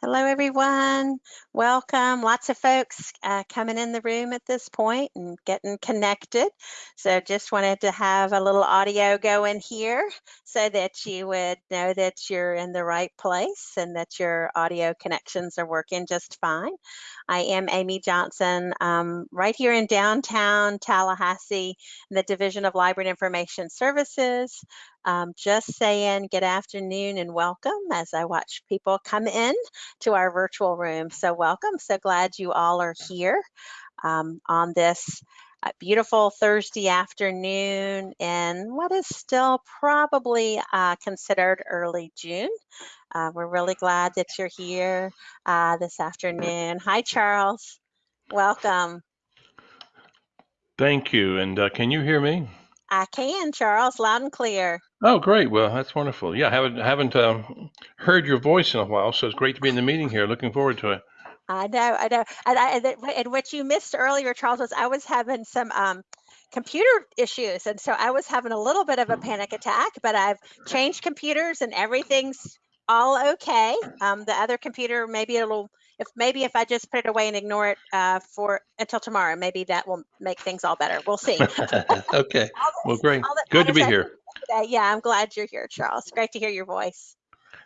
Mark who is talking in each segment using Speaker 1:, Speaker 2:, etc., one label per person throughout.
Speaker 1: Hello, everyone. Welcome. Lots of folks uh, coming in the room at this point and getting connected. So just wanted to have a little audio going here so that you would know that you're in the right place and that your audio connections are working just fine. I am Amy Johnson, um, right here in downtown Tallahassee, in the Division of Library and Information Services. Um, just saying good afternoon and welcome as I watch people come in to our virtual room. So welcome. So glad you all are here um, on this uh, beautiful Thursday afternoon in what is still probably uh, considered early June. Uh, we're really glad that you're here uh, this afternoon. Hi, Charles. Welcome.
Speaker 2: Thank you. And uh, can you hear me?
Speaker 1: I can, Charles, loud and clear.
Speaker 2: Oh, great. Well, that's wonderful. Yeah, I haven't haven't um, heard your voice in a while, so it's great to be in the meeting here. Looking forward to it.
Speaker 1: I know, I know. And, I, and, and what you missed earlier, Charles, was I was having some um, computer issues. And so I was having a little bit of a panic attack, but I've changed computers and everything's all okay. Um, the other computer, maybe it'll, if maybe if I just put it away and ignore it uh, for until tomorrow, maybe that will make things all better. We'll see.
Speaker 2: okay. Well, great.
Speaker 1: All
Speaker 2: Good
Speaker 1: all
Speaker 2: to be here.
Speaker 1: Today. Yeah, I'm glad you're here, Charles. Great to hear your voice.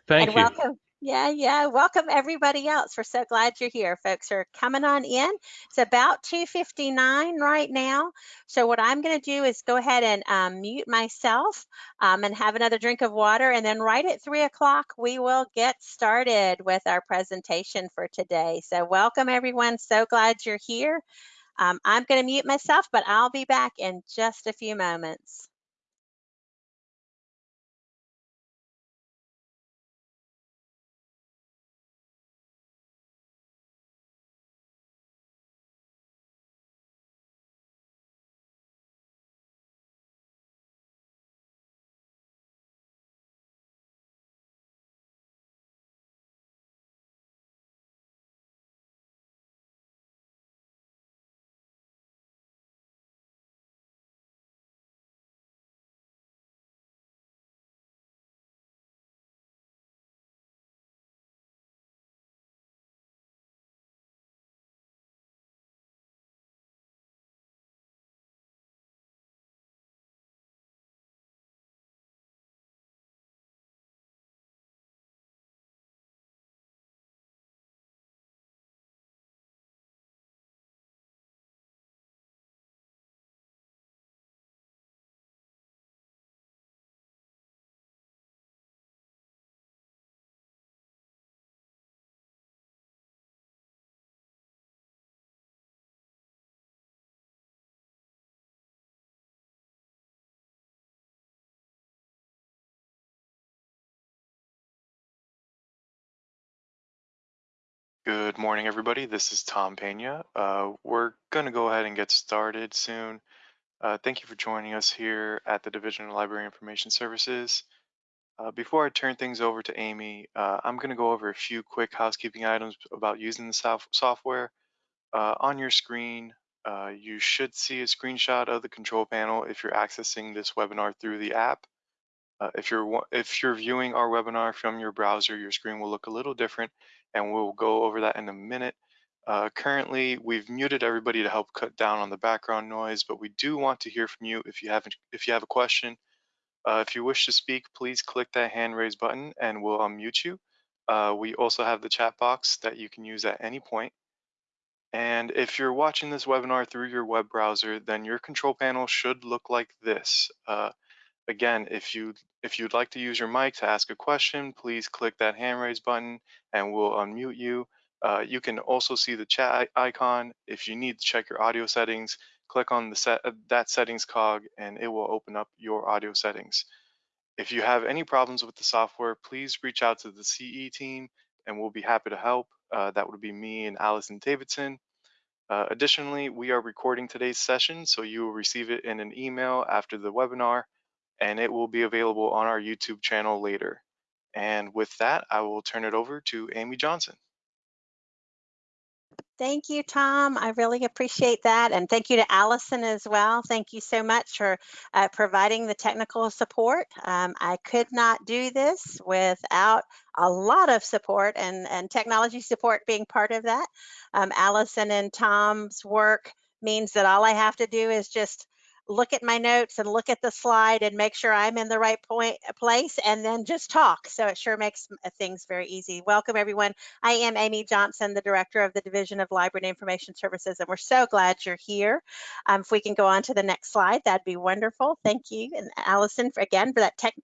Speaker 2: Thank
Speaker 1: and
Speaker 2: you.
Speaker 1: welcome. Yeah, yeah. Welcome everybody else. We're so glad you're here. Folks are coming on in. It's about 2.59 right now. So what I'm going to do is go ahead and um, mute myself um, and have another drink of water. And then right at 3 o'clock, we will get started with our presentation for today. So welcome everyone. So glad you're here. Um, I'm going to mute myself, but I'll be back in just a few moments.
Speaker 3: Good morning, everybody. This is Tom Pena. Uh, we're going to go ahead and get started soon. Uh, thank you for joining us here at the Division of Library Information Services. Uh, before I turn things over to Amy, uh, I'm going to go over a few quick housekeeping items about using the sof software. Uh, on your screen, uh, you should see a screenshot of the control panel if you're accessing this webinar through the app. Uh, if you're if you're viewing our webinar from your browser, your screen will look a little different, and we'll go over that in a minute. Uh, currently, we've muted everybody to help cut down on the background noise, but we do want to hear from you if you have if you have a question. Uh, if you wish to speak, please click that hand raise button, and we'll unmute you. Uh, we also have the chat box that you can use at any point. And if you're watching this webinar through your web browser, then your control panel should look like this. Uh, Again, if you if you'd like to use your mic to ask a question, please click that hand raise button and we'll unmute you. Uh, you can also see the chat icon. If you need to check your audio settings, click on the set uh, that settings cog and it will open up your audio settings. If you have any problems with the software, please reach out to the CE team and we'll be happy to help. Uh, that would be me and Allison Davidson. Uh, additionally, we are recording today's session, so you will receive it in an email after the webinar and it will be available on our YouTube channel later. And with that, I will turn it over to Amy Johnson.
Speaker 1: Thank you, Tom. I really appreciate that. And thank you to Allison as well. Thank you so much for uh, providing the technical support. Um, I could not do this without a lot of support and, and technology support being part of that. Um, Allison and Tom's work means that all I have to do is just look at my notes and look at the slide and make sure I'm in the right point place and then just talk. So it sure makes things very easy. Welcome everyone. I am Amy Johnson, the Director of the Division of Library and Information Services, and we're so glad you're here. Um, if we can go on to the next slide, that'd be wonderful. Thank you. And Allison, for, again, for that, tech,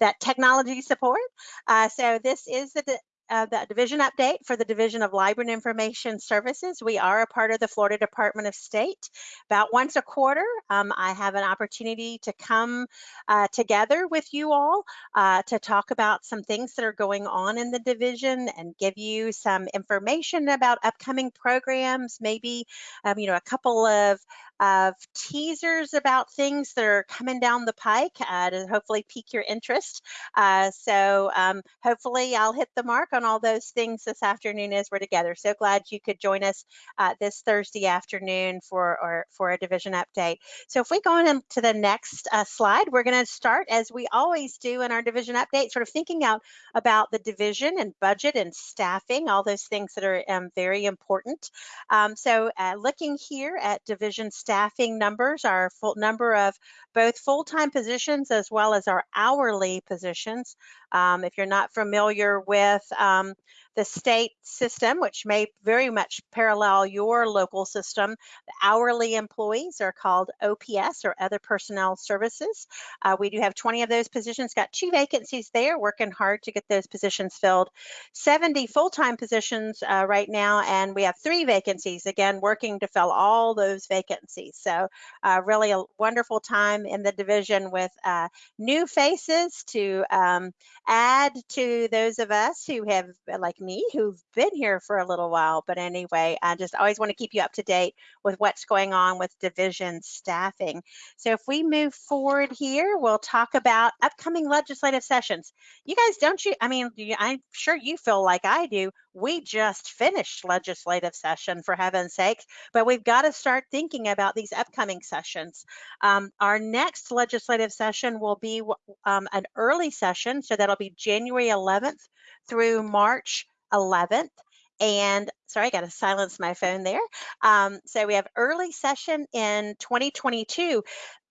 Speaker 1: that technology support. Uh, so this is the uh, the division update for the Division of Library and Information Services. We are a part of the Florida Department of State. About once a quarter, um, I have an opportunity to come uh, together with you all uh, to talk about some things that are going on in the division and give you some information about upcoming programs, maybe um, you know a couple of of teasers about things that are coming down the pike uh, to hopefully pique your interest. Uh, so um, hopefully I'll hit the mark on all those things this afternoon as we're together. So glad you could join us uh, this Thursday afternoon for, or, for a division update. So if we go on to the next uh, slide, we're going to start as we always do in our division update, sort of thinking out about the division and budget and staffing, all those things that are um, very important. Um, so uh, looking here at division staffing numbers, our full number of both full-time positions as well as our hourly positions. Um, if you're not familiar with um, the state system, which may very much parallel your local system. The hourly employees are called OPS or Other Personnel Services. Uh, we do have 20 of those positions, got two vacancies there, working hard to get those positions filled. 70 full-time positions uh, right now, and we have three vacancies, again, working to fill all those vacancies. So uh, really a wonderful time in the division with uh, new faces to um, add to those of us who have, like me who've been here for a little while. But anyway, I just always want to keep you up to date with what's going on with division staffing. So if we move forward here, we'll talk about upcoming legislative sessions. You guys, don't you? I mean, I'm sure you feel like I do. We just finished legislative session for heaven's sakes, but we've got to start thinking about these upcoming sessions. Um, our next legislative session will be um, an early session, so that'll be January 11th through March 11th. And sorry, I got to silence my phone there. Um, so we have early session in 2022.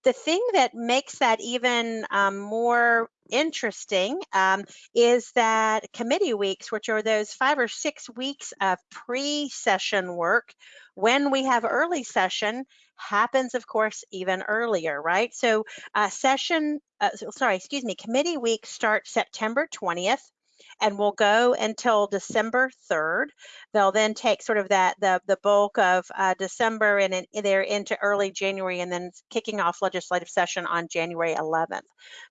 Speaker 1: The thing that makes that even um, more interesting um, is that committee weeks, which are those five or six weeks of pre-session work, when we have early session, happens, of course, even earlier, right? So uh, session, uh, sorry, excuse me, committee week starts September 20th and will go until December 3rd. They'll then take sort of that the the bulk of uh, December and in, they're into early January and then kicking off legislative session on January 11th.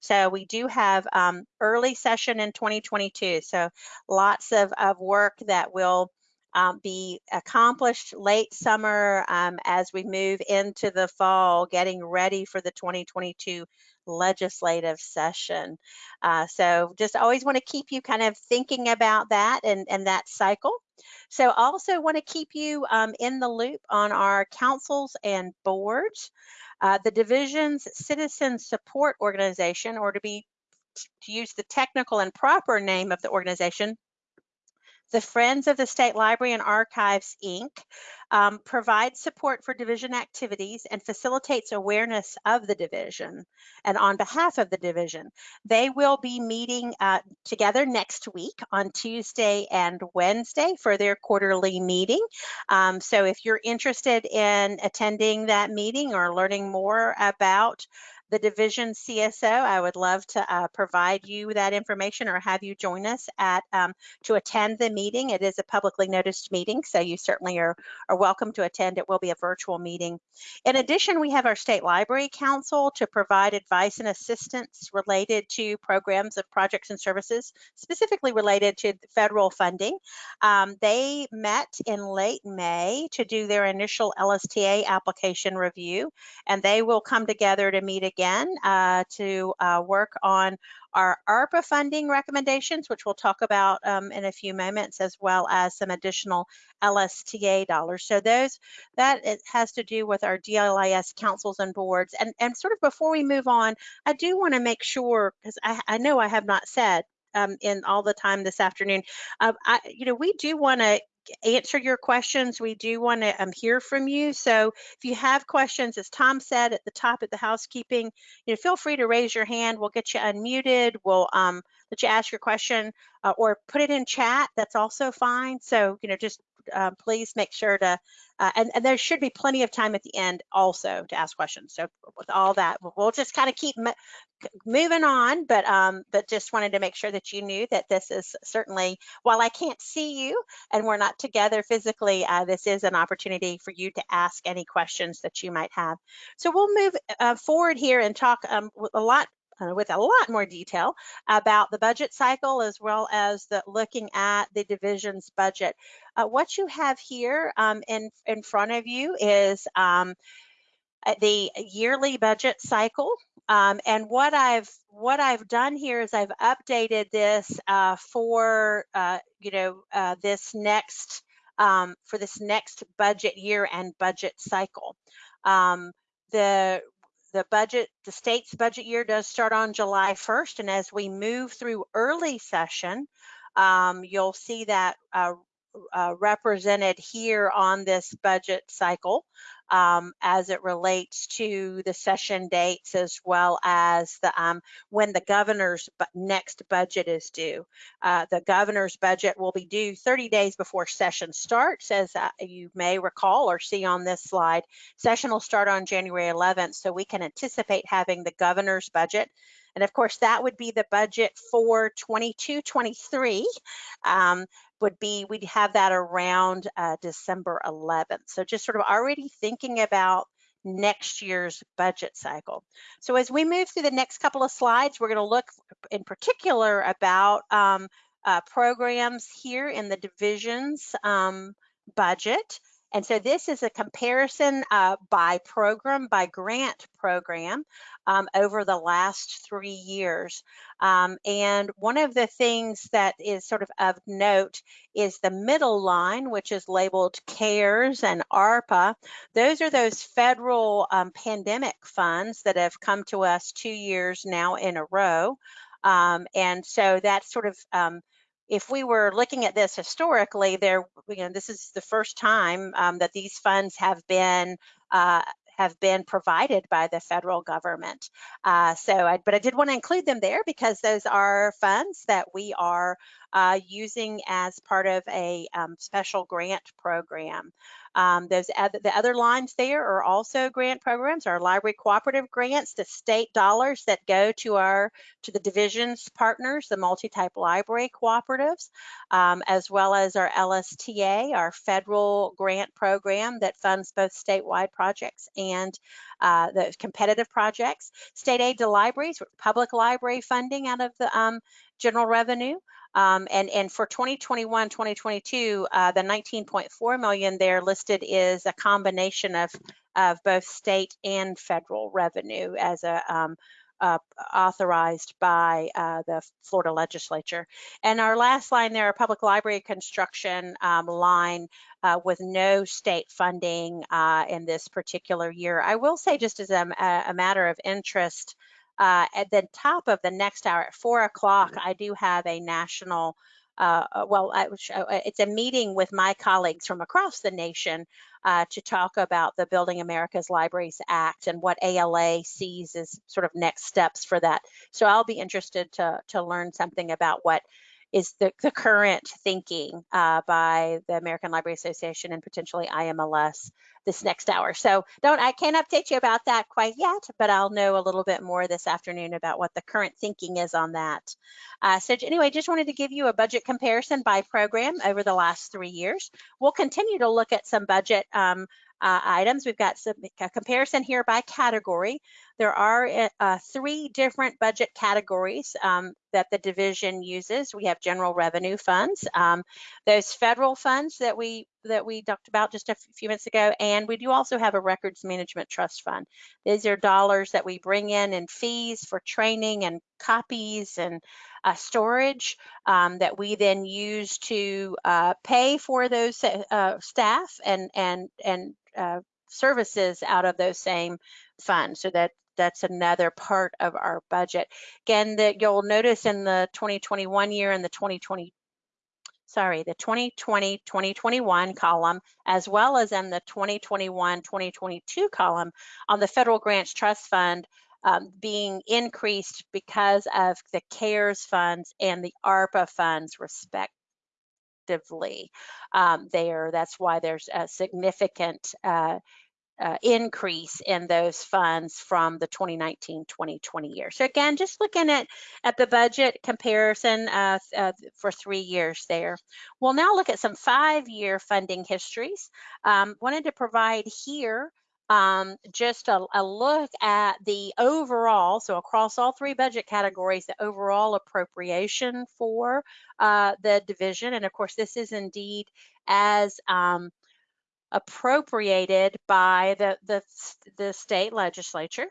Speaker 1: So we do have um, early session in 2022. So lots of, of work that will um, be accomplished late summer um, as we move into the fall, getting ready for the 2022 legislative session. Uh, so just always want to keep you kind of thinking about that and, and that cycle. So also want to keep you um, in the loop on our councils and boards. Uh, the division's citizen support organization, or to be to use the technical and proper name of the organization, the Friends of the State Library and Archives, Inc. Um, provides support for division activities and facilitates awareness of the division and on behalf of the division. They will be meeting uh, together next week on Tuesday and Wednesday for their quarterly meeting. Um, so if you're interested in attending that meeting or learning more about the division CSO. I would love to uh, provide you that information or have you join us at um, to attend the meeting. It is a publicly noticed meeting, so you certainly are, are welcome to attend. It will be a virtual meeting. In addition, we have our State Library Council to provide advice and assistance related to programs of projects and services, specifically related to federal funding. Um, they met in late May to do their initial LSTA application review, and they will come together to meet again uh, to uh, work on our ARPA funding recommendations, which we'll talk about um, in a few moments, as well as some additional LSTA dollars. So those that it has to do with our DLIS councils and boards. And and sort of before we move on, I do want to make sure because I, I know I have not said um, in all the time this afternoon. Uh, I, you know, we do want to answer your questions. We do want to um, hear from you. So if you have questions, as Tom said at the top of the housekeeping, you know, feel free to raise your hand. We'll get you unmuted. We'll um, let you ask your question uh, or put it in chat. That's also fine. So, you know, just uh, please make sure to, uh, and, and, there should be plenty of time at the end also to ask questions. So with all that, we'll just kind of keep moving on, but um, but just wanted to make sure that you knew that this is certainly, while I can't see you and we're not together physically, uh, this is an opportunity for you to ask any questions that you might have. So we'll move uh, forward here and talk um, a lot uh, with a lot more detail about the budget cycle as well as the looking at the division's budget. Uh, what you have here um, in, in front of you is um, uh, the yearly budget cycle. Um, and what I've what I've done here is I've updated this uh, for uh, you know this next um, for this next budget year and budget cycle. Um, the the budget, the state's budget year does start on July 1st, and as we move through early session, um, you'll see that uh, uh, represented here on this budget cycle um, as it relates to the session dates as well as the um, when the governor's next budget is due. Uh, the governor's budget will be due 30 days before session starts, as uh, you may recall or see on this slide. Session will start on January 11th, so we can anticipate having the governor's budget and of course, that would be the budget for 22, 23. Um, would be, we'd have that around uh, December 11th. So just sort of already thinking about next year's budget cycle. So as we move through the next couple of slides, we're going to look in particular about um, uh, programs here in the divisions um, budget. And so this is a comparison uh, by program, by grant program um, over the last three years. Um, and one of the things that is sort of of note is the middle line, which is labeled CARES and ARPA. Those are those federal um, pandemic funds that have come to us two years now in a row. Um, and so that's sort of um, if we were looking at this historically, there, you know, this is the first time um, that these funds have been uh, have been provided by the federal government. Uh, so, I, but I did want to include them there because those are funds that we are uh, using as part of a um, special grant program. Um, those other, the other lines there are also grant programs, our library cooperative grants, the state dollars that go to our to the divisions partners, the multi-type library cooperatives, um, as well as our LSTA, our federal grant program that funds both statewide projects and uh, the competitive projects. State aid to libraries, public library funding out of the um, general revenue. Um, and, and for 2021, 2022, uh, the 19.4 million there listed is a combination of, of both state and federal revenue as a um, uh, authorized by uh, the Florida legislature. And our last line there, public library construction um, line uh, with no state funding uh, in this particular year. I will say just as a, a matter of interest, uh, at the top of the next hour at four o'clock, I do have a national, uh, uh well, I, uh, it's a meeting with my colleagues from across the nation uh, to talk about the Building America's Libraries Act and what ALA sees as sort of next steps for that. So I'll be interested to, to learn something about what is the, the current thinking uh, by the American Library Association and potentially IMLS this next hour. So don't I can't update you about that quite yet, but I'll know a little bit more this afternoon about what the current thinking is on that. Uh, so anyway, just wanted to give you a budget comparison by program over the last three years. We'll continue to look at some budget um, uh, items. We've got some a comparison here by category. There are uh, uh, three different budget categories um, that the division uses. We have general revenue funds, um, those federal funds that we that we talked about just a few minutes ago, and we do also have a records management trust fund. These are dollars that we bring in in fees for training and copies and uh, storage um, that we then use to uh, pay for those uh, staff and and and uh, services out of those same funds. So that that's another part of our budget. Again, that you'll notice in the 2021 year and the 2020 sorry, the 2020 2021 column, as well as in the 2021 2022 column on the Federal Grants Trust Fund um, being increased because of the CARES funds and the ARPA funds, respectively. Um, there, that's why there's a significant uh, uh, increase in those funds from the 2019-2020 year. So again, just looking at, at the budget comparison uh, uh, for three years there. We'll now look at some five-year funding histories. Um, wanted to provide here um, just a, a, look at the overall, so across all three budget categories, the overall appropriation for uh, the division. And of course, this is indeed as um, appropriated by the, the, the state legislature.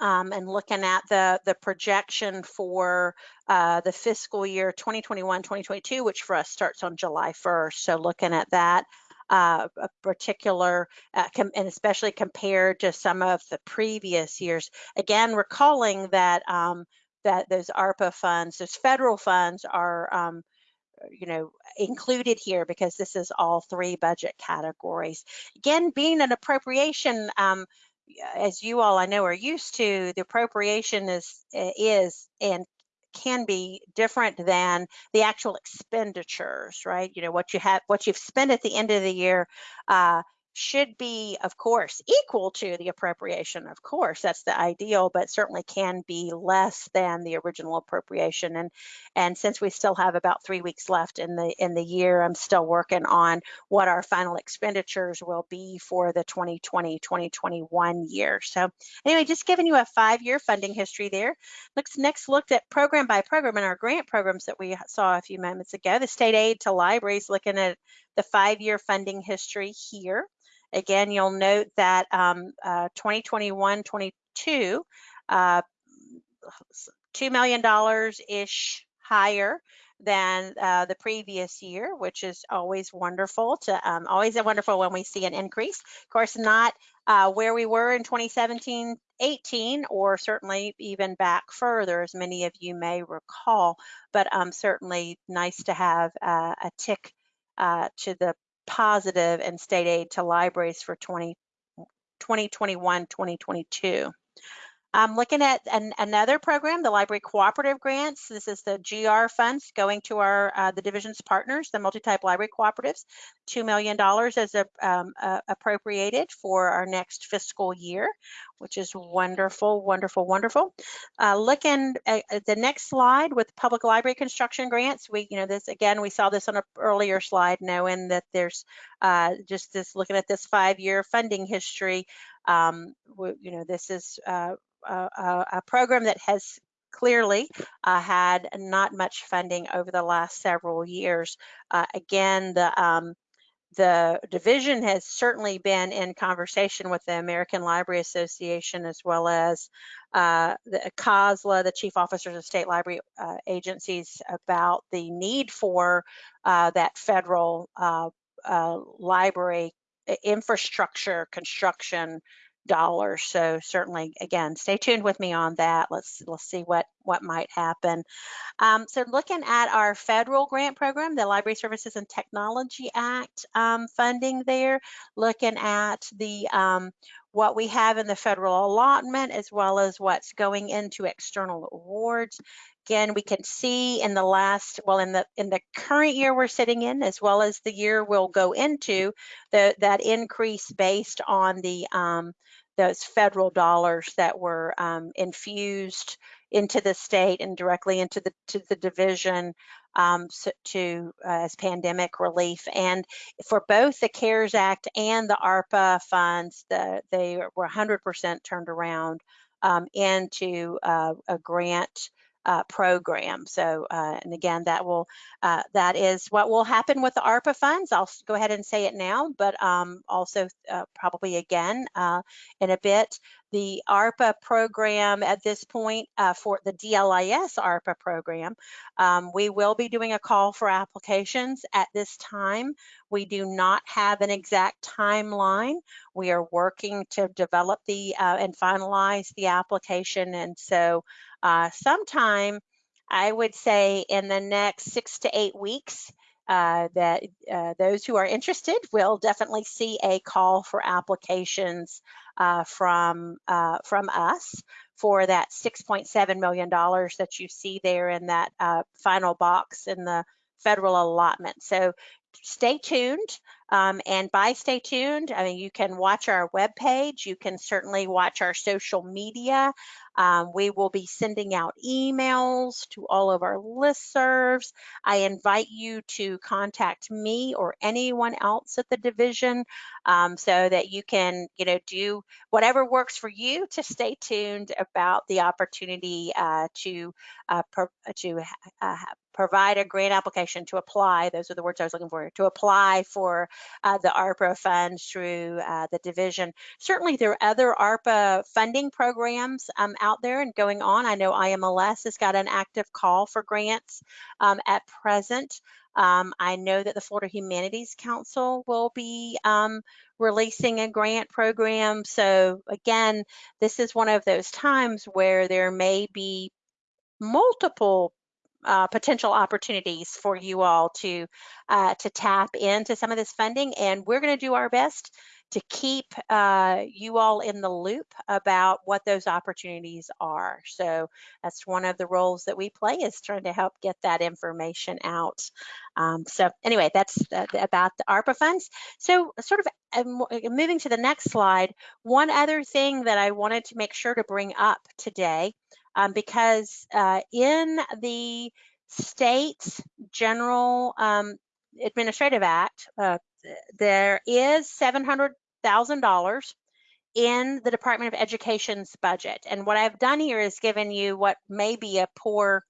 Speaker 1: Um, and looking at the, the projection for uh, the fiscal year 2021-2022, which for us starts on July 1st. So looking at that uh, a particular, uh, and especially compared to some of the previous years. Again, recalling that um, that those ARPA funds, those federal funds are um, you know, included here because this is all three budget categories. Again, being an appropriation, um, as you all I know are used to, the appropriation is is and can be different than the actual expenditures, right? You know what you have, what you've spent at the end of the year. Uh, should be, of course, equal to the appropriation. Of course, that's the ideal, but certainly can be less than the original appropriation. And and since we still have about three weeks left in the in the year, I'm still working on what our final expenditures will be for the 2020-2021 year. So anyway, just giving you a five-year funding history there. Let's next looked at program by program in our grant programs that we saw a few moments ago. The state aid to libraries, looking at the five-year funding history here. Again, you'll note that um, uh, 2021-22, uh, $2 million-ish higher than uh, the previous year, which is always wonderful to um, always a wonderful when we see an increase. Of course, not uh, where we were in 2017 18 or certainly even back further, as many of you may recall, but um, certainly nice to have uh, a tick uh, to the positive and state aid to libraries for 20, 2021, 2022. I'm looking at an, another program, the Library Cooperative Grants. This is the GR funds going to our uh, the division's partners, the multi-type library cooperatives. $2 million is a, um, uh, appropriated for our next fiscal year, which is wonderful, wonderful, wonderful. Uh, looking at, at the next slide with public library construction grants, we, you know, this again, we saw this on an earlier slide, knowing that there's uh, just this looking at this five-year funding history. Um, we, you know, this is uh, a, a program that has clearly uh, had not much funding over the last several years. Uh, again, the um, the division has certainly been in conversation with the American Library Association as well as uh, the COSLA, the Chief Officers of State Library uh, Agencies, about the need for uh, that federal uh, library infrastructure construction dollars. So certainly, again, stay tuned with me on that. Let's let's see what what might happen. Um, so looking at our federal grant program, the Library Services and Technology Act um, funding there, looking at the um, what we have in the federal allotment as well as what's going into external awards. Again, we can see in the last, well, in the in the current year we're sitting in, as well as the year we'll go into, the, that increase based on the um, those federal dollars that were um, infused into the state and directly into the to the division um, so, to uh, as pandemic relief. And for both the CARES Act and the ARPA funds, the, they were 100% turned around um, into uh, a grant uh, program. So, uh, and again, that will uh, that is what will happen with the ARPA funds. I'll go ahead and say it now, but um, also uh, probably again uh, in a bit. The ARPA program at this point uh, for the DLIS ARPA program, um, we will be doing a call for applications at this time. We do not have an exact timeline. We are working to develop the and finalize the application, and so uh, sometime, I would say in the next six to eight weeks, uh, that uh, those who are interested will definitely see a call for applications uh, from uh, from us for that 6.7 million dollars that you see there in that uh, final box in the federal allotment. So stay tuned. Um, and by stay tuned, I mean, you can watch our webpage. You can certainly watch our social media. Um, we will be sending out emails to all of our listservs. I invite you to contact me or anyone else at the division um, so that you can, you know, do whatever works for you to stay tuned about the opportunity uh, to uh, to uh, provide a grant application to apply. Those are the words I was looking for to apply for uh, the ARPA funds through uh, the division. Certainly, there are other ARPA funding programs um, out there and going on. I know IMLS has got an active call for grants um, at present. Um, I know that the Florida Humanities Council will be um, releasing a grant program. So again, this is one of those times where there may be multiple uh, potential opportunities for you all to uh, to tap into some of this funding, and we're going to do our best to keep uh, you all in the loop about what those opportunities are. So that's one of the roles that we play is trying to help get that information out. Um, so anyway, that's uh, about the ARPA funds. So sort of um, moving to the next slide, one other thing that I wanted to make sure to bring up today um, because uh, in the state's general um, administrative act, uh, there is $700,000 in the Department of Education's budget. And what I've done here is given you what may be a poor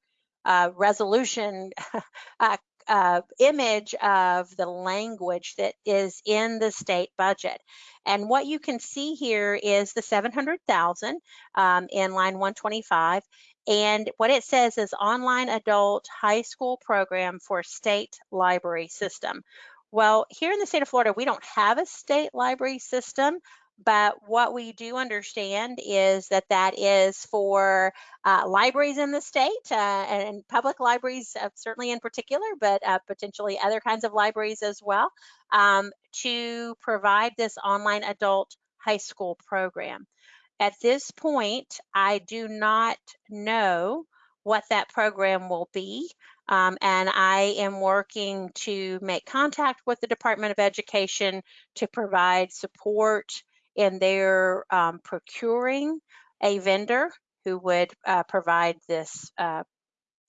Speaker 1: uh, resolution uh, uh, image of the language that is in the state budget. And what you can see here is the 700,000 um, in line 125. And what it says is online adult high school program for state library system. Well, here in the state of Florida, we don't have a state library system, but what we do understand is that that is for uh, libraries in the state uh, and public libraries, uh, certainly in particular, but uh, potentially other kinds of libraries as well, um, to provide this online adult high school program. At this point, I do not know what that program will be. Um, and I am working to make contact with the Department of Education to provide support in their um, procuring a vendor who would uh, provide this uh,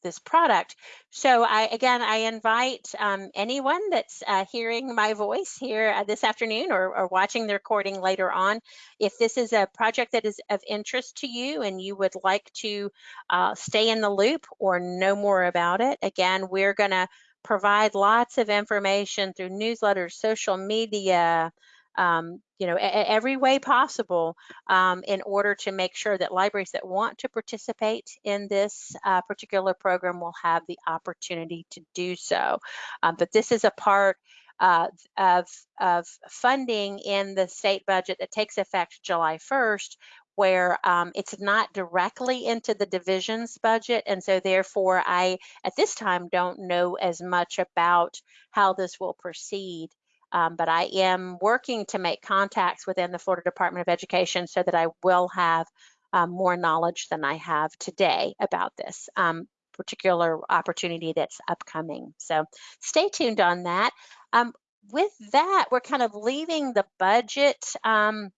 Speaker 1: this product. So I again I invite um, anyone that's uh, hearing my voice here uh, this afternoon or, or, watching the recording later on, if this is a project that is of interest to you and you would like to uh, stay in the loop or know more about it, again we're going to provide lots of information through newsletters, social media, um, you know, every way possible um, in order to make sure that libraries that want to participate in this uh, particular program will have the opportunity to do so. Um, but this is a part uh, of, of funding in the state budget that takes effect July 1st, where um, it's not directly into the division's budget. And so therefore I, at this time, don't know as much about how this will proceed. Um, but I am working to make contacts within the Florida Department of Education so that I will have um, more knowledge than I have today about this um, particular opportunity that's upcoming. So stay tuned on that. Um, with that, we're kind of leaving the budget um,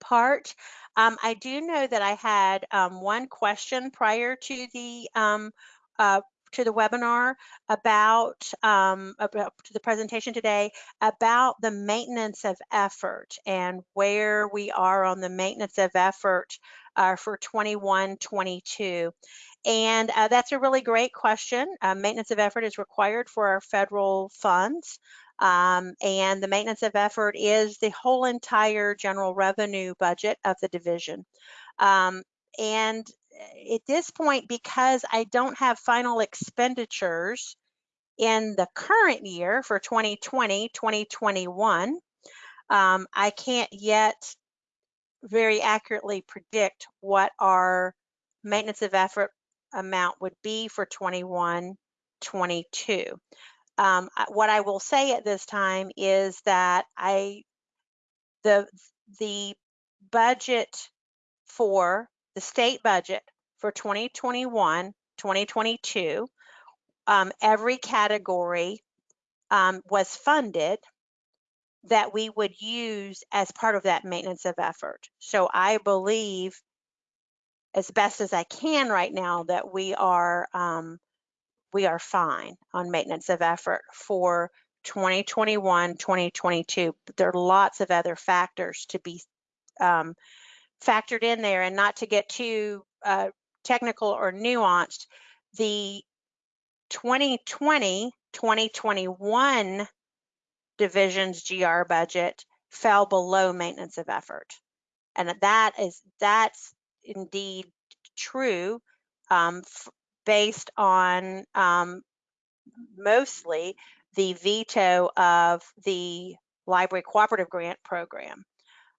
Speaker 1: part. Um, I do know that I had one question prior to the uh, to the webinar about, um, about to the presentation today about the maintenance of effort and where we are on the maintenance of effort uh, for 21, 22. And uh, that's a really great question. Uh, maintenance of effort is required for our federal funds. Um, and the maintenance of effort is the whole entire general revenue budget of the division. Um, and at this point, because I don't have final expenditures in the current year for 2020, 2021, um, I can't yet very accurately predict what our maintenance of effort amount would be for 21, 22. Um, what I will say at this time is that I the the budget for the state budget for 2021, 2022, um, every category um, was funded that we would use as part of that maintenance of effort. So I believe as best as I can right now that we are um, we are fine on maintenance of effort for 2021, 2022. There are lots of other factors to be um, factored in there and not to get too uh, technical or nuanced. The 2020, 2021 division's GR budget fell below maintenance of effort. And that is, that's indeed true um, based on um, mostly the veto of the library cooperative grant program.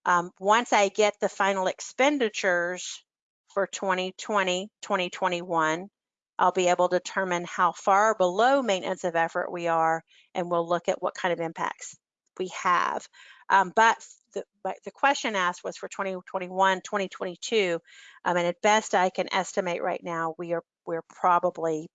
Speaker 1: Um, once I get the final expenditures for 2020, 2021, I'll be able to determine how far below maintenance of effort we are, and we'll look at what kind of impacts we have. Um, but the, but the question asked was for 2021, 2022, um, and at best I can estimate right now we are we're probably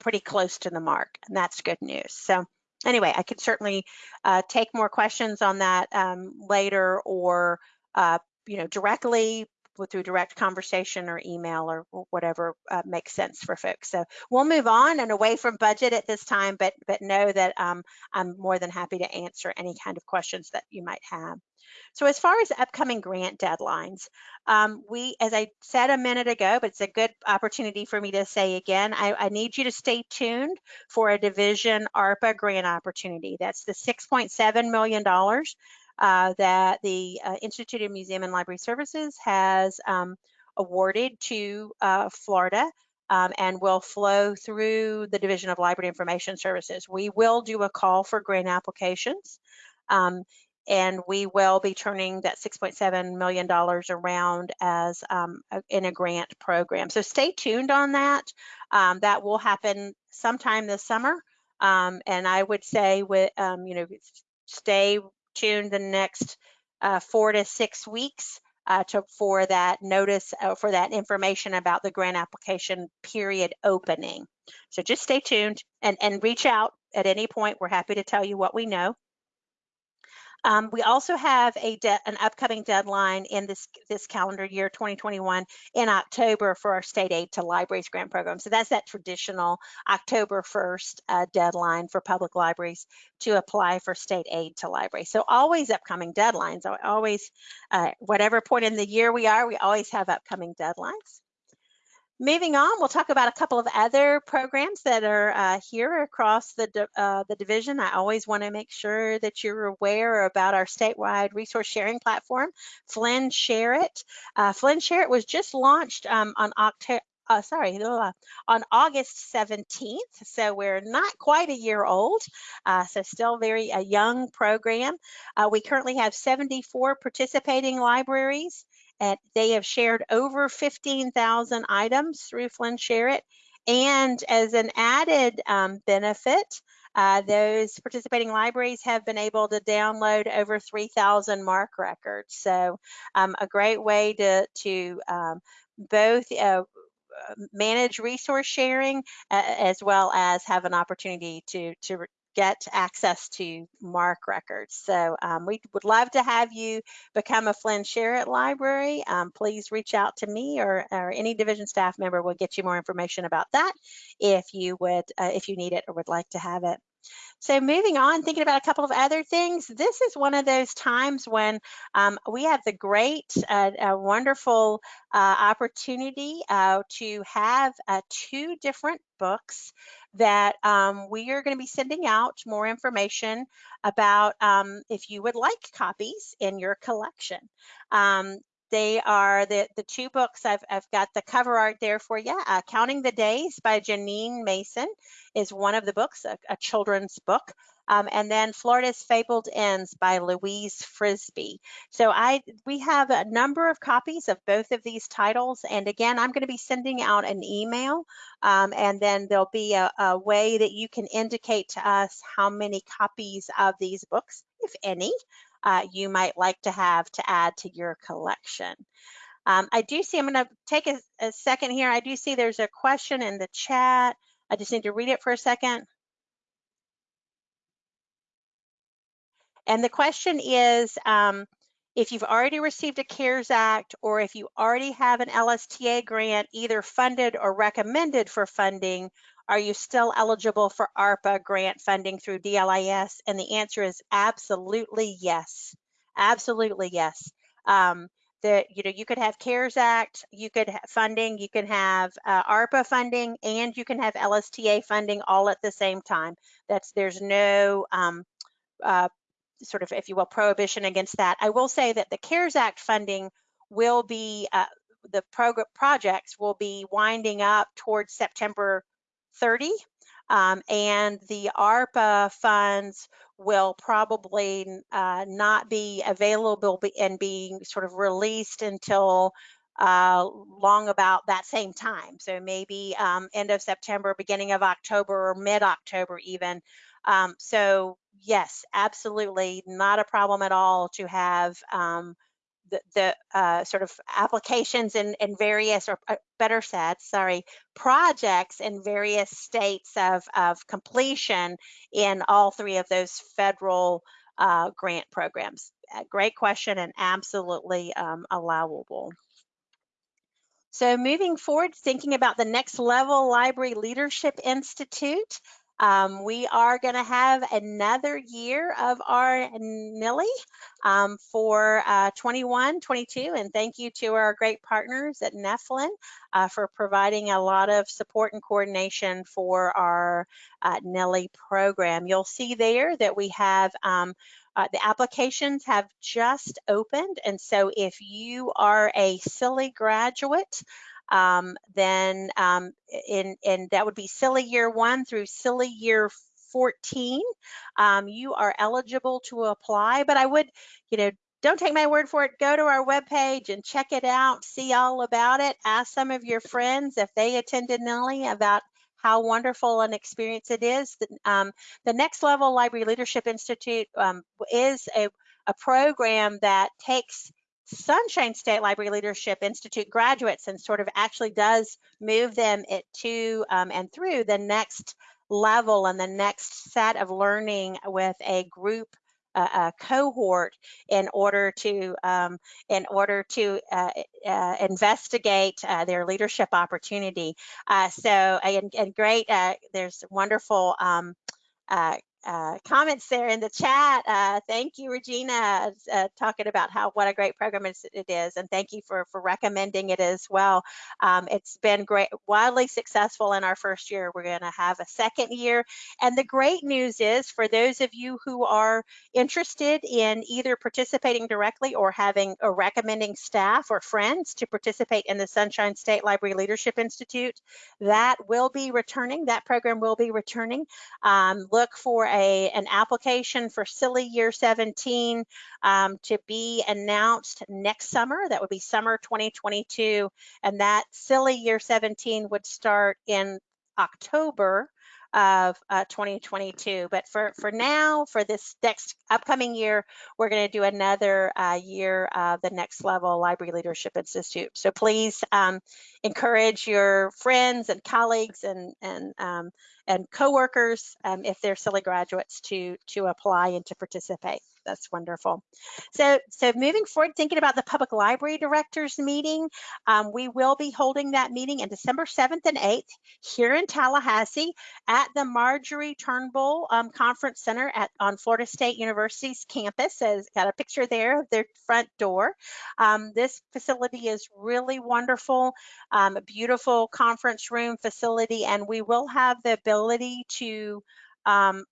Speaker 1: pretty close to the mark, and that's good news. So anyway, I could certainly uh, take more questions on that um, later or, uh, you know, directly through direct conversation or email or whatever uh, makes sense for folks. So we'll move on and away from budget at this time, but but know that um, I'm more than happy to answer any kind of questions that you might have. So as far as upcoming grant deadlines, um, we, as I said a minute ago, but it's a good opportunity for me to say again, I, I need you to stay tuned for a division ARPA grant opportunity. That's the $6.7 million uh, that the uh, Institute of Museum and Library Services has um, awarded to uh, Florida um, and will flow through the Division of Library Information Services. We will do a call for grant applications. Um, and we will be turning that $6.7 million around as um, in a grant program. So stay tuned on that. Um, that will happen sometime this summer. Um, and I would say, with um, you know, stay tuned the next uh, four to six weeks uh, to, for that notice, uh, for that information about the grant application period opening. So just stay tuned and, and reach out at any point. We're happy to tell you what we know. Um, we also have a an upcoming deadline in this this calendar year 2021 in October for our state aid to libraries grant program. So that's that traditional October 1st uh, deadline for public libraries to apply for state aid to libraries. So always upcoming deadlines. Always, uh, whatever point in the year we are, we always have upcoming deadlines. Moving on, we'll talk about a couple of other programs that are uh, here across the, uh, the division. I always want to make sure that you're aware about our statewide resource sharing platform, FLIN SHAREit. Uh, FLIN SHAREit was just launched um, on October, uh, sorry, on August 17th. So we're not quite a year old. Uh, so still very a young program. Uh, we currently have 74 participating libraries and they have shared over 15,000 items through FLIN SHAREit. And as an added um, benefit, uh, those participating libraries have been able to download over 3,000 MARC records. So um, a great way to, to um, both uh, manage resource sharing uh, as well as have an opportunity to, to get access to MARC records. So um, we would love to have you become a FLIN SHAREit library. Um, please reach out to me or, or any division staff member will get you more information about that if you would, uh, if you need it or would like to have it. So moving on, thinking about a couple of other things, this is one of those times when um, we have the great, uh, wonderful uh, opportunity uh, to have uh, two different books that um, we are going to be sending out more information about um, if you would like copies in your collection. Um, they are the, the two books, I've, I've got the cover art there for you. Uh, Counting the Days by Janine Mason is one of the books, a, a children's book. Um, and then Florida's Fabled Inns by Louise Frisbee. So I we have a number of copies of both of these titles. And again, I'm going to be sending out an email um, and then there'll be a, a way that you can indicate to us how many copies of these books, if any, uh, you might like to have to add to your collection. Um, I do see, I'm going to take a, a, second here. I do see there's a question in the chat. I just need to read it for a second. And the question is, um, if you've already received a CARES Act or if you already have an LSTA grant either funded or recommended for funding, are you still eligible for ARPA grant funding through DLIS? And the answer is absolutely yes. Absolutely yes. Um, you know you could have CARES Act, you could have funding, you can have uh, ARPA funding, and you can have LSTA funding all at the same time. That's there's no um, uh, sort of, if you will, prohibition against that. I will say that the CARES Act funding will be uh, the program projects will be winding up towards September 30. Um, and the ARPA funds will probably uh, not be available and being sort of released until uh, long about that same time. So maybe um, end of September, beginning of October, or mid-October even. Um, so yes, absolutely not a problem at all to have um, the, the uh, sort of applications in, in various, or uh, better said, sorry, projects in various states of, of completion in all three of those federal uh, grant programs. great question and absolutely um, allowable. So moving forward, thinking about the Next Level Library Leadership Institute, um, we are going to have another year of our NLLI um, for uh, 21, 22, and thank you to our great partners at NEFLN uh, for providing a lot of support and coordination for our uh, NLLI program. You'll see there that we have um, uh, the applications have just opened, and so if you are a SSLLI graduate, um, then um, in, and that would be SSLLI year one through SSLLI year 14, um, you are eligible to apply. But I would, you know, don't take my word for it. Go to our webpage and check it out, see all about it. Ask some of your friends if they attended NLLI about how wonderful an experience it is. Um, the Next Level Library Leadership Institute um, is a, a program that takes Sunshine State Library Leadership Institute graduates and sort of actually does move them to um, and through the next level and the next set of learning with a group uh, a cohort in order to um, in order to uh, uh, investigate uh, their leadership opportunity. Uh, so and, and great, uh, there's wonderful um, uh, comments there in the chat. Uh, thank you, Regina, uh, talking about how what a great program it is, and thank you for for recommending it as well. Um, it's been great, wildly successful in our first year. We're going to have a second year, and the great news is for those of you who are interested in either participating directly or having or recommending staff or friends to participate in the Sunshine State Library Leadership Institute, that will be returning. That program will be returning. Um, look for a, an application for SSLLI Year 17 um, to be announced next summer. That would be summer 2022. And that SSLLI Year 17 would start in October of uh, 2022. But for, for now, for this next upcoming year, we're going to do another uh, year of the Next Level Library Leadership Institute. So please um, encourage your friends and colleagues and, and um, and coworkers, um, if they're SSLLI graduates, to to apply and to participate. That's wonderful. So, so moving forward, thinking about the public library directors meeting, um, we will be holding that meeting in December 7th and 8th here in Tallahassee at the Marjorie Turnbull um, Conference Center at on Florida State University's campus. It's got a picture there of their front door. Um, this facility is really wonderful, um, beautiful conference room facility, and we will have the ability to um,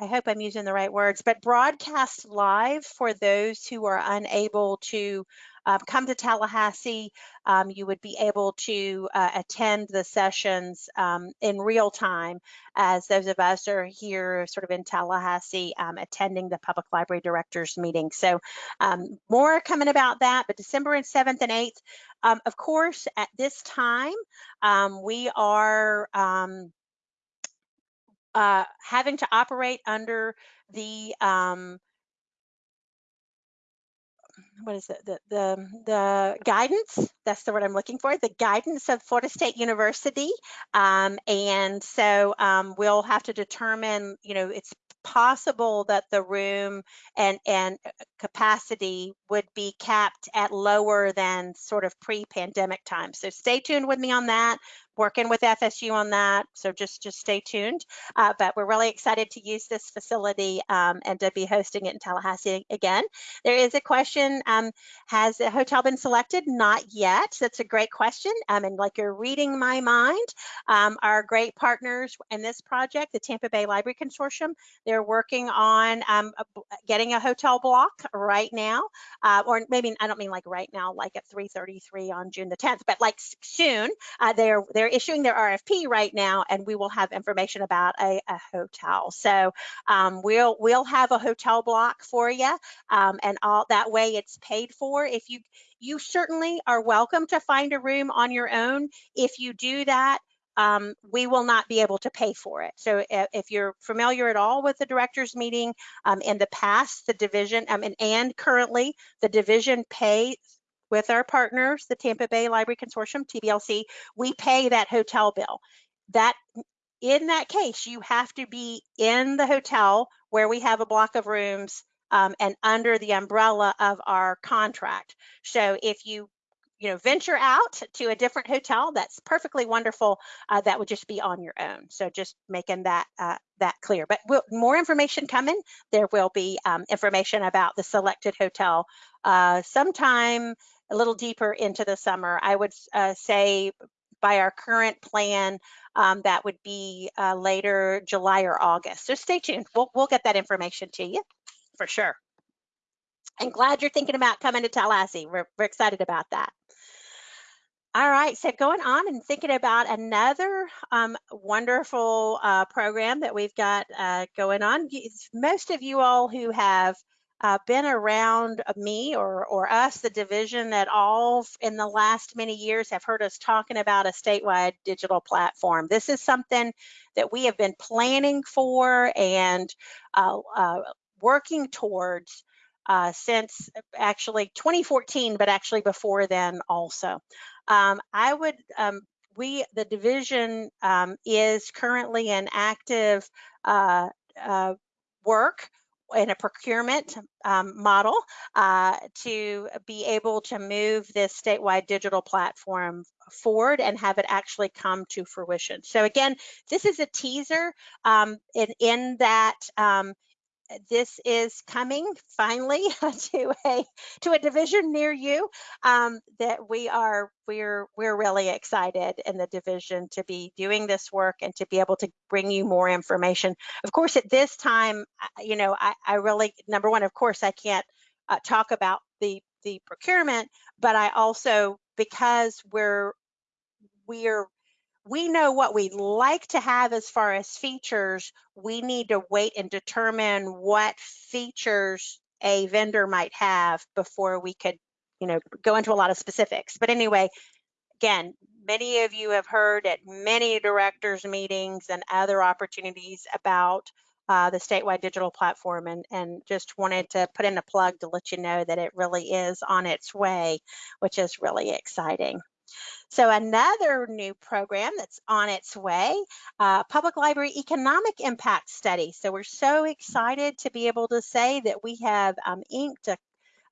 Speaker 1: I hope I'm using the right words, but broadcast live for those who are unable to um, come to Tallahassee. Um, you would be able to uh, attend the sessions um, in real time as those of us are here sort of in Tallahassee um, attending the Public Library Directors meeting. So um, more coming about that, but December 7th and 8th. Um, of course, at this time, we are uh, having to operate under the um, what is it? The, the the guidance? That's the word i'm looking for the guidance of florida state university um, and so um, we'll have to determine you know it's possible that the room and and uh, capacity would be capped at lower than sort of pre-pandemic times so stay tuned with me on that working with FSU on that, so just just stay tuned. Uh, but we're really excited to use this facility um, and to be hosting it in Tallahassee again. There is a question, um, has a hotel been selected? Not yet, that's a great question. Um, and like you're reading my mind, um, our great partners in this project, the Tampa Bay Library Consortium, they're working on um, getting a hotel block right now, uh, or maybe, I don't mean like right now, like at 3.33 on June the 10th, but like soon, uh, they're, they're they're issuing their RFP right now, and we will have information about a, a hotel. So um, we'll we'll have a hotel block for you, um, and all that way it's paid for. If you you certainly are welcome to find a room on your own. If you do that, um, we will not be able to pay for it. So if you're familiar at all with the directors meeting, um, in the past, the division, um, and, and currently the division pays with our partners, the Tampa Bay Library Consortium, TBLC, we pay that hotel bill. That in that case, you have to be in the hotel where we have a block of rooms um, and under the umbrella of our contract. So if you you know venture out to a different hotel that's perfectly wonderful uh, that would just be on your own so just making that uh, that clear but we'll, more information coming there will be um, information about the selected hotel uh, sometime a little deeper into the summer. I would uh, say by our current plan, um, that would be uh, later July or August. So stay tuned. We'll, we'll get that information to you for sure. And glad you're thinking about coming to Tallahassee. We're, we're excited about that. All right, so going on and thinking about another um, wonderful uh, program that we've got uh, going on. Most of you all who have uh, been around me or, or us, the division that all in the last many years have heard us talking about a statewide digital platform. This is something that we have been planning for and uh, uh, working towards uh, since actually 2014, but actually before then also. Um, I would, um, we, the division um, is currently in active uh, uh, work in a procurement um, model uh, to be able to move this statewide digital platform forward and have it actually come to fruition. So again, this is a teaser um, in, in that um, this is coming finally to a to a division near you um, that we are we're we're really excited in the division to be doing this work and to be able to bring you more information. Of course at this time you know i, I really number one of course i can't uh, talk about the the procurement but i also because we're we're we know what we'd like to have as far as features. We need to wait and determine what features a vendor might have before we could, you know, go into a lot of specifics. But anyway, again, many of you have heard at many directors meetings and other opportunities about uh, the statewide digital platform and, and just wanted to put in a plug to let you know that it really is on its way, which is really exciting. So another new program that's on its way, uh, Public Library Economic Impact Study. So we're so excited to be able to say that we have um, inked a,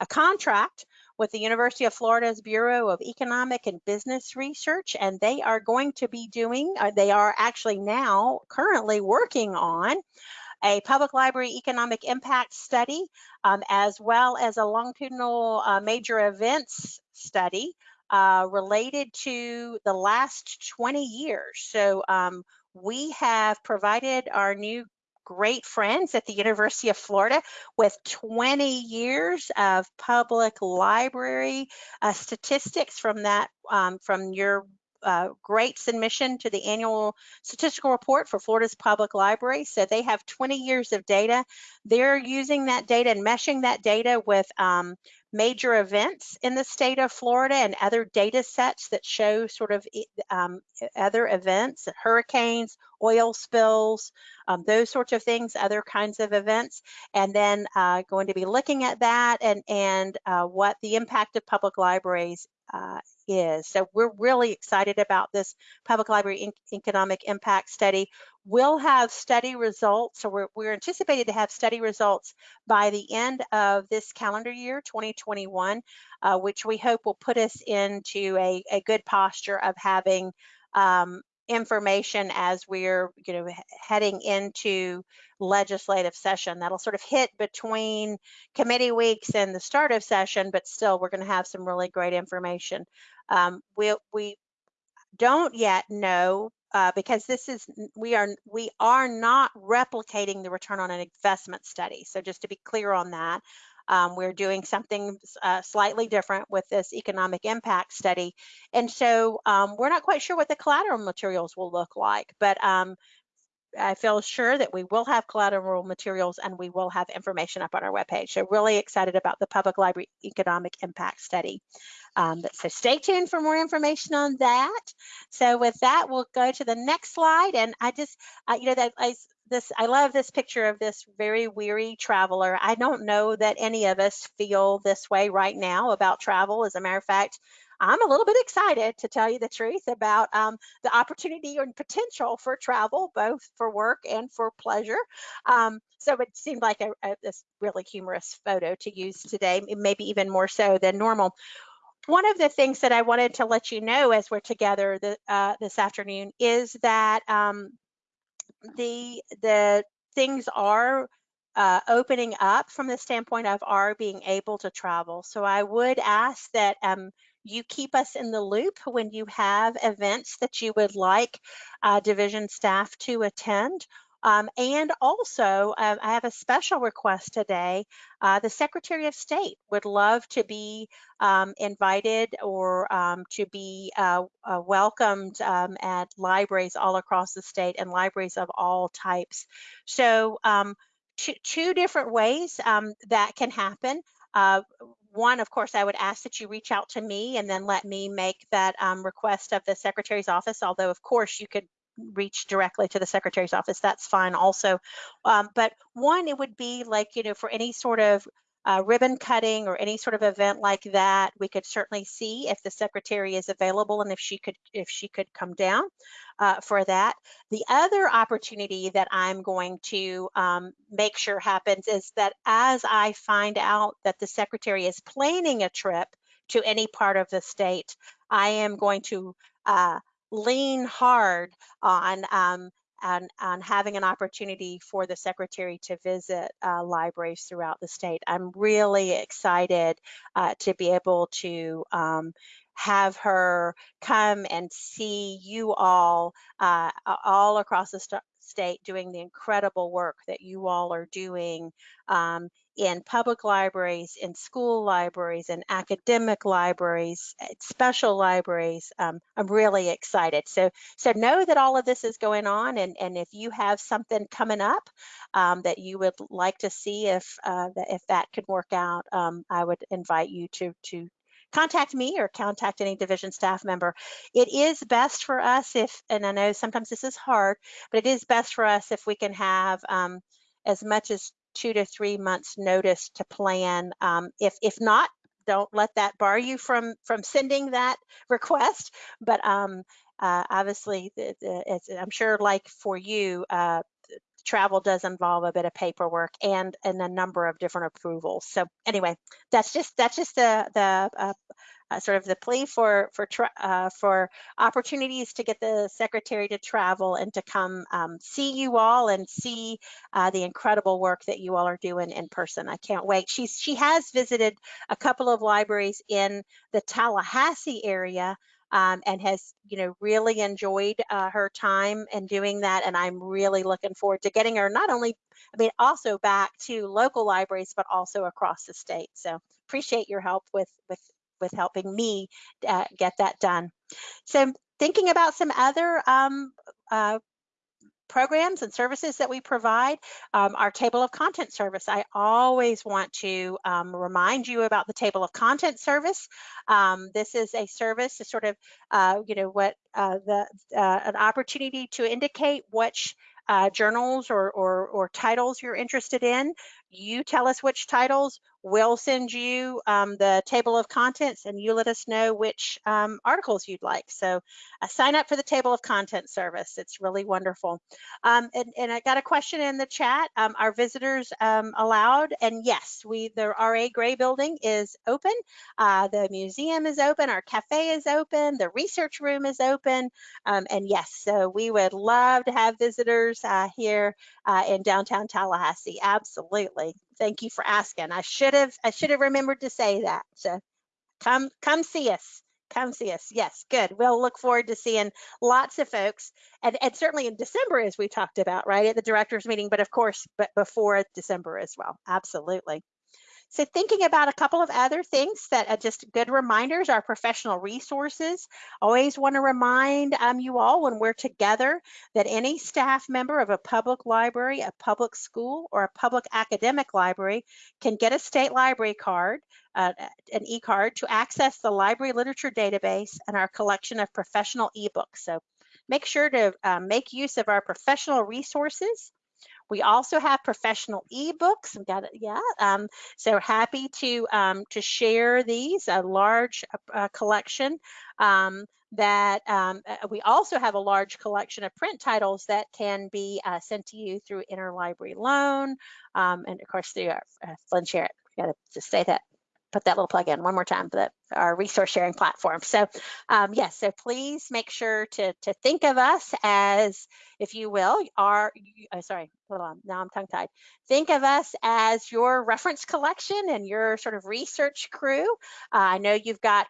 Speaker 1: a contract with the University of Florida's Bureau of Economic and Business Research, and they are going to be doing, uh, they are actually now currently working on a public library economic impact study, um, as well as a longitudinal uh, major events study uh, related to the last 20 years. So um, we have provided our new great friends at the University of Florida with 20 years of public library uh, statistics from that um, from your uh, great submission to the annual statistical report for Florida's public library. So they have 20 years of data. They're using that data and meshing that data with um, major events in the state of Florida and other data sets that show sort of um, other events, hurricanes, oil spills, um, those sorts of things, other kinds of events, and then uh, going to be looking at that and, and uh, what the impact of public libraries uh, is. So we're really excited about this public library economic impact study. We'll have study results, so we're, we're anticipated to have study results by the end of this calendar year, 2021, uh, which we hope will put us into a, a good posture of having um, information as we're you know heading into legislative session that'll sort of hit between committee weeks and the start of session but still we're going to have some really great information um, we we don't yet know uh, because this is we are we are not replicating the return on an investment study. So just to be clear on that, um, we're doing something uh, slightly different with this economic impact study, and so um, we're not quite sure what the collateral materials will look like, but um, I feel sure that we will have collateral materials and we will have information up on our webpage. So really excited about the Public Library Economic Impact Study. Um, so stay tuned for more information on that. So with that, we'll go to the next slide. And I just, uh, you know, that I, this, I love this picture of this very weary traveler. I don't know that any of us feel this way right now about travel. As a matter of fact, I'm a little bit excited to tell you the truth about um, the opportunity and potential for travel, both for work and for pleasure. Um, so it seemed like a, a, this really humorous photo to use today, maybe even more so than normal. One of the things that I wanted to let you know as we're together the, uh, this afternoon is that um, the the things are uh, opening up from the standpoint of our being able to travel. So I would ask that um, you keep us in the loop when you have events that you would like uh, division staff to attend. Um, and also, uh, I have a special request today. Uh, the Secretary of State would love to be um, invited or um, to be uh, uh welcomed um, at libraries all across the state and libraries of all types. So um, two, two different ways um, that can happen. Uh, one, of course, I would ask that you reach out to me and then let me make that um, request of the secretary's office, although of course you could reach directly to the secretary's office, that's fine also. Um, but one, it would be like, you know, for any sort of uh, ribbon cutting or any sort of event like that, we could certainly see if the secretary is available and if she could if she could come down uh, for that. The other opportunity that I'm going to um, make sure happens is that as I find out that the secretary is planning a trip to any part of the state, I am going to uh, lean hard on um, on, on having an opportunity for the secretary to visit uh, libraries throughout the state. I'm really excited uh, to be able to um, have her come and see you all uh, all across the state doing the incredible work that you all are doing um, in public libraries, in school libraries, in academic libraries, special libraries. Um, I'm really excited. So, so know that all of this is going on, and, and if you have something coming up um, that you would like to see if uh, if that could work out, um, I would invite you to to contact me or contact any division staff member. It is best for us if, and I know sometimes this is hard, but it is best for us if we can have um, as much as two to three months notice to plan. Um, if, if not, don't let that bar you from from sending that request. But um, uh, obviously, the, I'm sure, like for you, uh, travel does involve a bit of paperwork and and a number of different approvals. So anyway, that's just that's just the the uh, uh, sort of the plea for for uh, for opportunities to get the secretary to travel and to come um, see you all and see uh, the incredible work that you all are doing in person. I can't wait. She's she has visited a couple of libraries in the Tallahassee area. Um, and has you know really enjoyed uh, her time and doing that and i'm really looking forward to getting her not only i mean also back to local libraries but also across the state so appreciate your help with with with helping me uh, get that done. So thinking about some other um, uh, programs and services that we provide, um, our table of content service. I always want to um, remind you about the table of content service. Um, this is a service to sort of, uh, you know, what uh, the uh, an opportunity to indicate which uh, journals or, or, or titles you're interested in. You tell us which titles, we'll send you um, the table of contents and you let us know which um, articles you'd like. So uh, sign up for the table of content service. It's really wonderful. Um, and, and, I got a question in the chat. Um, are visitors um, allowed? And yes, we the RA Gray building is open. Uh, the museum is open. Our cafe is open. The research room is open. Um, and yes, so we would love to have visitors uh, here uh, in downtown Tallahassee. Absolutely. Thank you for asking. I should have I should have remembered to say that. So come come see us. Come see us. Yes, good. We'll look forward to seeing lots of folks, and, and certainly in December, as we talked about, right at the directors meeting, but of course, but before December as well. Absolutely. So thinking about a couple of other things that are just good reminders, our professional resources. Always want to remind um, you all when we're together that any staff member of a public library, a public school, or a public academic library can get a state library card, uh, an e-card to access the library literature database and our collection of professional ebooks. So make sure to um, make use of our professional resources we also have professional ebooks. Got it, yeah. Um, so happy to um, to share these, a large uh, collection. Um, that um, uh, we also have a large collection of print titles that can be uh, sent to you through interlibrary loan, um, and of course through our uh, FLIN Share. Got to just say that put that little plug in one more time for the, our resource sharing platform. So um, yes, so please make sure to, to think of us as, if you will, our, uh, sorry, hold on, now I'm tongue tied. Think of us as your reference collection and your sort of research crew. Uh, I know you've got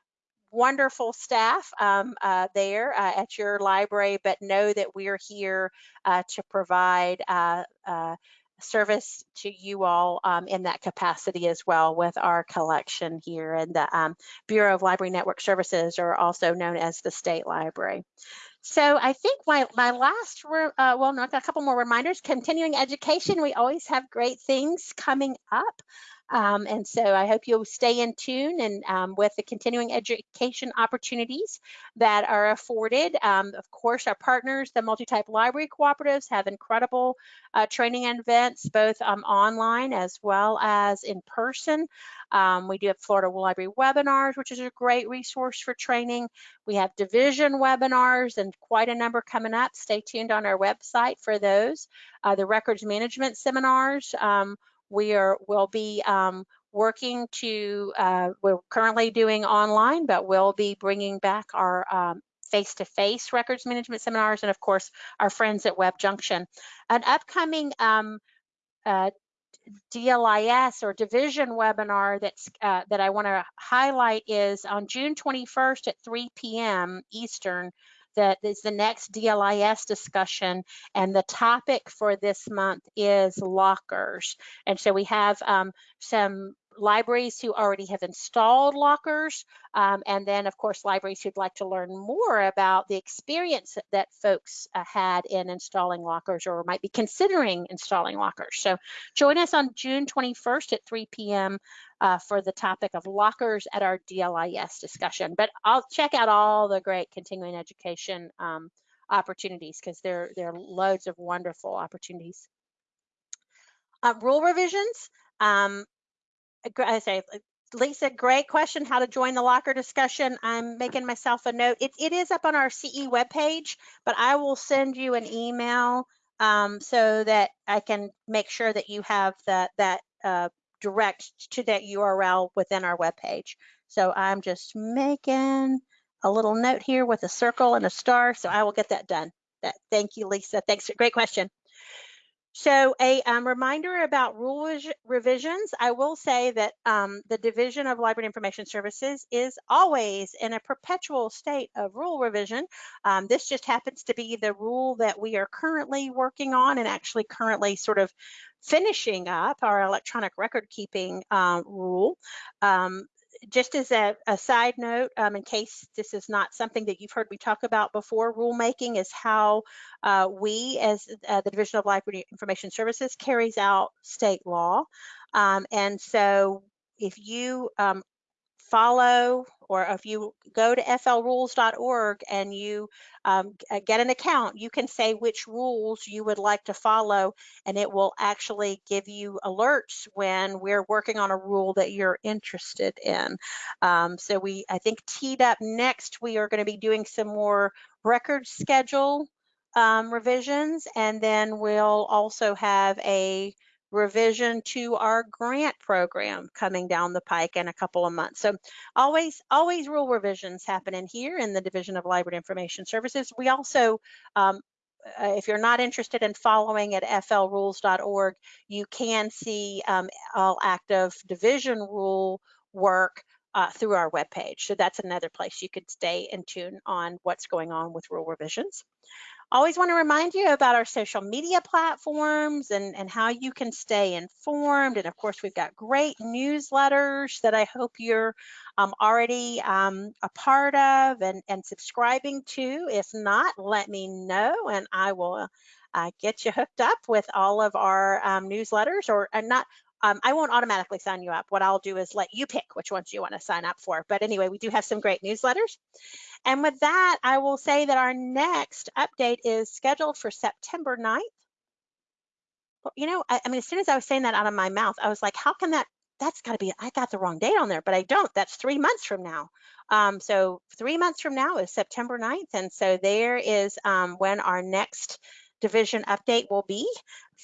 Speaker 1: wonderful staff um, uh, there uh, at your library, but know that we're here uh, to provide uh, uh, service to you all um, in that capacity as well with our collection here and the um, Bureau of Library Network Services or also known as the State Library. So I think my, my last, uh, well, no, I've got a couple more reminders. Continuing education, we always have great things coming up. Um, and so I hope you'll stay in tune and um, with the continuing education opportunities that are afforded. Um, of course, our partners, the multi-type library cooperatives have incredible uh, training and events, both um, online as well as in person. Um, we do have Florida Library webinars, which is a great resource for training. We have division webinars and quite a number coming up. Stay tuned on our website for those. Uh, the records management seminars, um, we are will be um, working to, uh, we're currently doing online, but we'll be bringing back our um, face-to-face -face records management seminars and of course our friends at WebJunction. An upcoming um, uh, DLIS or division webinar that's uh, that I want to highlight is on June 21st at 3 p.m. Eastern that is the next DLIS discussion and the topic for this month is lockers. And so we have um, some libraries who already have installed lockers, um, and then of course libraries who'd like to learn more about the experience that folks uh, had in installing lockers or might be considering installing lockers. So join us on June 21st at 3 p.m. Uh, for the topic of lockers at our DLIS discussion. But I'll check out all the great continuing education um, opportunities because there, there are loads of wonderful opportunities. Uh, rule revisions. Um, I say Lisa, great question. How to join the locker discussion. I'm making myself a note. It, it is up on our CE webpage, but I will send you an email um, so that I can make sure that you have that that uh, direct to that URL within our webpage. So I'm just making a little note here with a circle and a star. So I will get that done. That, thank you, Lisa. Thanks. Great question. So a um, reminder about rule revisions. I will say that um, the Division of Library and Information Services is always in a perpetual state of rule revision. Um, this just happens to be the rule that we are currently working on and actually currently sort of finishing up our electronic record keeping uh, rule. Um, just as a, a side note, um, in case this is not something that you've heard me talk about before, rulemaking is how uh, we, as uh, the Division of Library Information Services, carries out state law. Um, and so if you um, follow or if you go to flrules.org and you um, uh, get an account, you can say which rules you would like to follow, and it will actually give you alerts when we're working on a rule that you're interested in. Um, so we, I think, teed up next, we are going to be doing some more record schedule um, revisions, and then we'll also have a revision to our grant program coming down the pike in a couple of months. So always, always rule revisions happening here in the Division of Library Information Services. We also, um, uh, if you're not interested in following at flrules.org, you can see um, all active division rule work uh, through our webpage. So that's another place you could stay in tune on what's going on with rule revisions. Always want to remind you about our social media platforms and, and how you can stay informed. And of course, we've got great newsletters that I hope you're um, already um, a part of and, and subscribing to. If not, let me know and I will uh, get you hooked up with all of our um, newsletters or not um, I won't automatically sign you up. What I'll do is let you pick which ones you want to sign up for. But anyway, we do have some great newsletters. And with that, I will say that our next update is scheduled for September 9th. Well, you know, I, I mean, as soon as I was saying that out of my mouth, I was like, how can that, that's got to be, I got the wrong date on there, but I don't. That's three months from now. Um, so three months from now is September 9th. And so there is um, when our next division update will be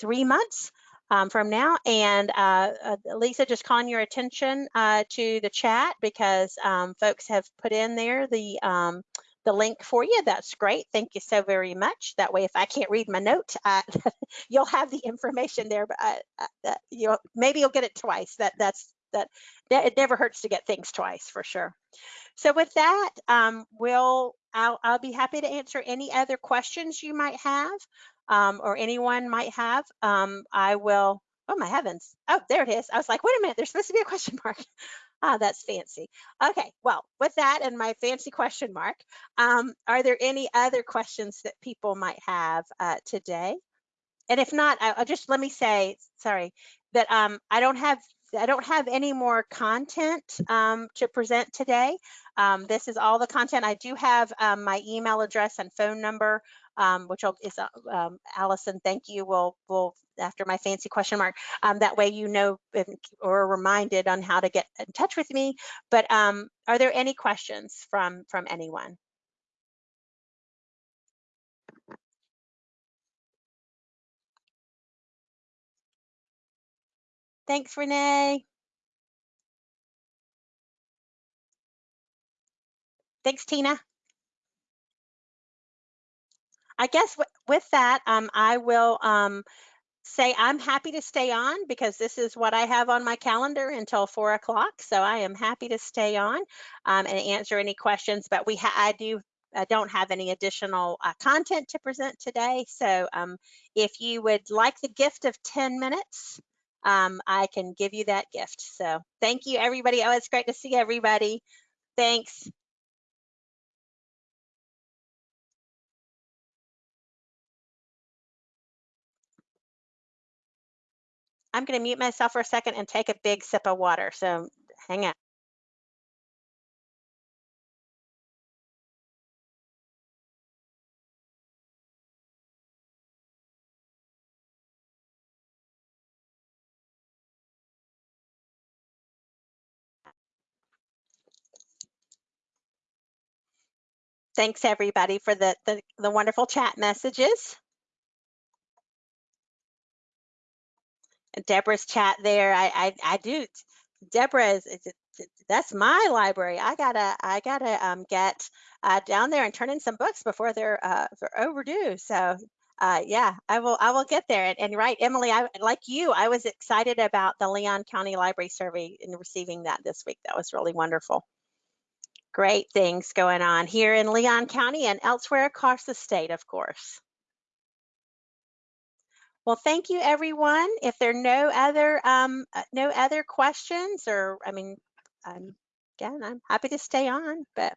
Speaker 1: three months um, from now. And uh, uh, Lisa, just calling your attention uh, to the chat because um, folks have put in there the um, the link for you. That's great. Thank you so very much. That way, if I can't read my note, uh, you'll have the information there. But uh, you maybe you'll get it twice. That that's that. It never hurts to get things twice for sure. So with that, um, we'll I'll, I'll be happy to answer any other questions you might have um, or anyone might have. Um, I will, oh my heavens. Oh, there it is. I was like, wait a minute, there's supposed to be a question mark. Ah, that's fancy. Okay, well, with that and my fancy question mark, um, are there any other questions that people might have uh, today? And if not, I, will just let me say, sorry, that um, I don't have I don't have any more content um, to present today. Um, this is all the content. I do have um, my email address and phone number um, which is uh, um, Allison, thank you. We'll, we'll after my fancy question mark. Um, that way you know or reminded on how to get in touch with me. But are there any questions from from anyone? Thanks, Renee. Thanks, Tina. I guess with that, um, I will um, say I'm happy to stay on because this is what I have on my calendar until four o'clock. So I am happy to stay on um, and answer any questions. But we I do I don't have any additional uh, content to present today. So um, if you would like the gift of 10 minutes, um, I can give you that gift. So thank you, everybody. Oh, it's great to see everybody. Thanks. I'm going to mute myself for a second and take a big sip of water. So hang on. Thanks everybody for the, the, the wonderful chat messages. Deborah's chat there. I, I, I do. Deborah is, that's my library. I gotta, I gotta um, get uh, down there and turn in some books before they're, uh, they're overdue. So uh, yeah, I will, I will get there. And, and right, Emily, I like you. I was excited about the Leon County Library Survey and receiving that this week. That was really wonderful. Great things going on here in Leon County and elsewhere across the state, of course. Well, thank you, everyone. If there are no other um, uh, no other questions, or I mean, again, I'm happy to stay on, but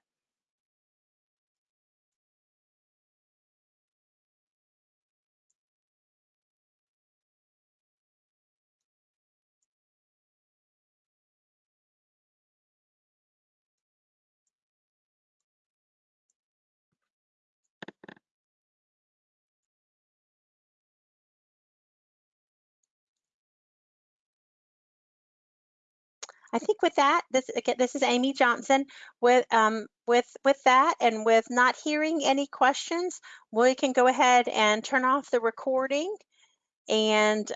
Speaker 1: I think with that, this again, this is Amy Johnson. With um, with with that, and with not hearing any questions, we can go ahead and turn off the recording and